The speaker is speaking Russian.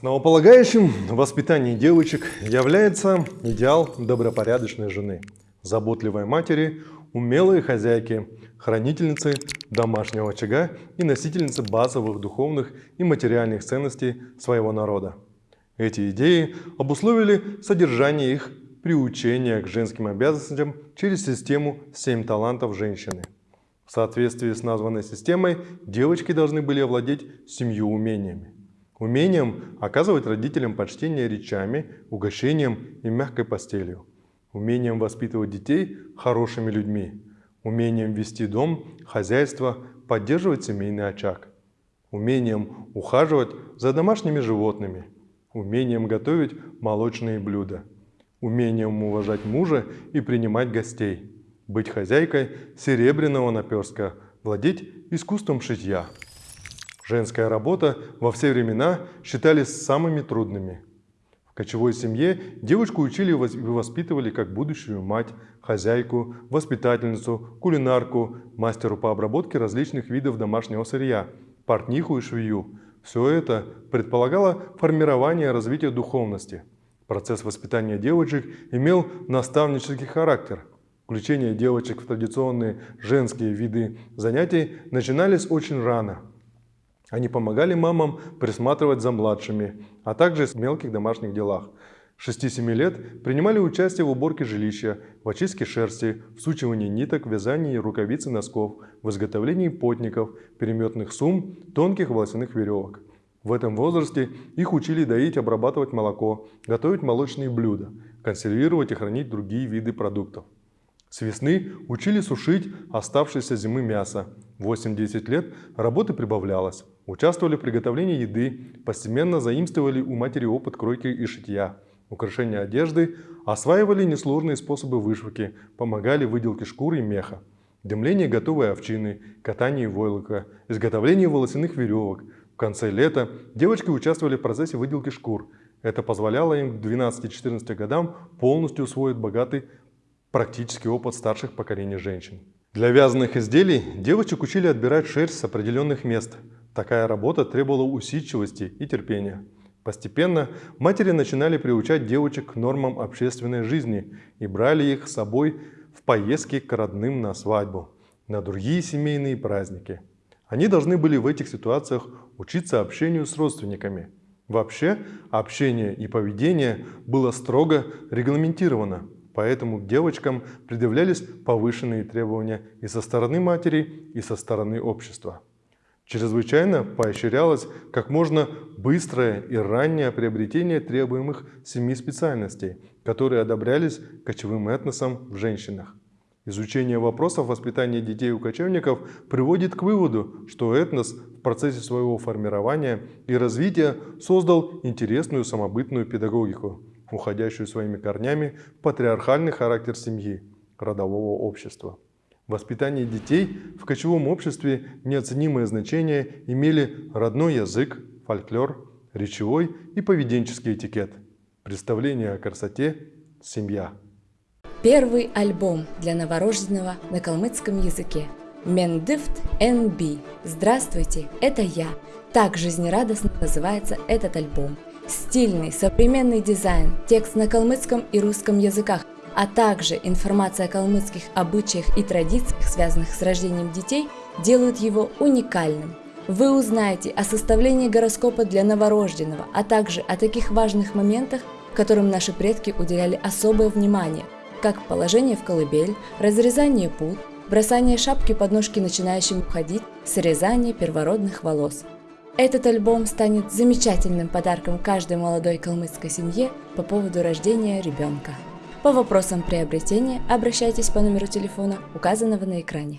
Основополагающим в воспитании девочек является идеал добропорядочной жены, заботливой матери, умелой хозяйки, хранительницы домашнего очага и носительницы базовых духовных и материальных ценностей своего народа. Эти идеи обусловили содержание их приучения к женским обязанностям через систему «Семь талантов женщины». В соответствии с названной системой девочки должны были овладеть семью умениями. Умением оказывать родителям почтение речами, угощением и мягкой постелью. Умением воспитывать детей хорошими людьми. Умением вести дом, хозяйство, поддерживать семейный очаг. Умением ухаживать за домашними животными. Умением готовить молочные блюда. Умением уважать мужа и принимать гостей. Быть хозяйкой серебряного наперска, владеть искусством шитья. Женская работа во все времена считались самыми трудными. В кочевой семье девочку учили и воспитывали как будущую мать, хозяйку, воспитательницу, кулинарку, мастеру по обработке различных видов домашнего сырья, портниху и швею. Все это предполагало формирование и развитие духовности. Процесс воспитания девочек имел наставнический характер. Включение девочек в традиционные женские виды занятий начинались очень рано – они помогали мамам присматривать за младшими, а также в мелких домашних делах. С 6-7 лет принимали участие в уборке жилища, в очистке шерсти, в сучивании ниток, вязании рукавиц и носков, в изготовлении потников, переметных сумм, тонких волосяных веревок. В этом возрасте их учили доить, обрабатывать молоко, готовить молочные блюда, консервировать и хранить другие виды продуктов. С весны учили сушить оставшееся зимы мясо. В 8-10 лет работы прибавлялось. Участвовали в приготовлении еды, постепенно заимствовали у матери опыт кройки и шитья, украшения одежды, осваивали несложные способы вышивки, помогали выделке шкуры и меха, дымление готовой овчины, катание войлока, изготовление волосяных веревок. В конце лета девочки участвовали в процессе выделки шкур. Это позволяло им к 12-14 годам полностью усвоить богатый практический опыт старших поколений женщин. Для вязаных изделий девочек учили отбирать шерсть с определенных мест – Такая работа требовала усидчивости и терпения. Постепенно матери начинали приучать девочек к нормам общественной жизни и брали их с собой в поездки к родным на свадьбу, на другие семейные праздники. Они должны были в этих ситуациях учиться общению с родственниками. Вообще, общение и поведение было строго регламентировано, поэтому к девочкам предъявлялись повышенные требования и со стороны матери, и со стороны общества. Чрезвычайно поощрялось как можно быстрое и раннее приобретение требуемых семи специальностей, которые одобрялись кочевым этносом в женщинах. Изучение вопросов воспитания детей у кочевников приводит к выводу, что этнос в процессе своего формирования и развития создал интересную самобытную педагогику, уходящую своими корнями в патриархальный характер семьи, родового общества. Воспитание детей в кочевом обществе неоценимое значение имели родной язык, фольклор, речевой и поведенческий этикет, представление о красоте, семья. Первый альбом для новорожденного на калмыцком языке. Мендифт НБ. Здравствуйте, это я. Так жизнерадостно называется этот альбом. Стильный, современный дизайн, текст на калмыцком и русском языках – а также информация о калмыцких обычаях и традициях, связанных с рождением детей, делают его уникальным. Вы узнаете о составлении гороскопа для новорожденного, а также о таких важных моментах, которым наши предки уделяли особое внимание, как положение в колыбель, разрезание пут, бросание шапки под ножки начинающим ходить, срезание первородных волос. Этот альбом станет замечательным подарком каждой молодой калмыцкой семье по поводу рождения ребенка. По вопросам приобретения обращайтесь по номеру телефона, указанного на экране.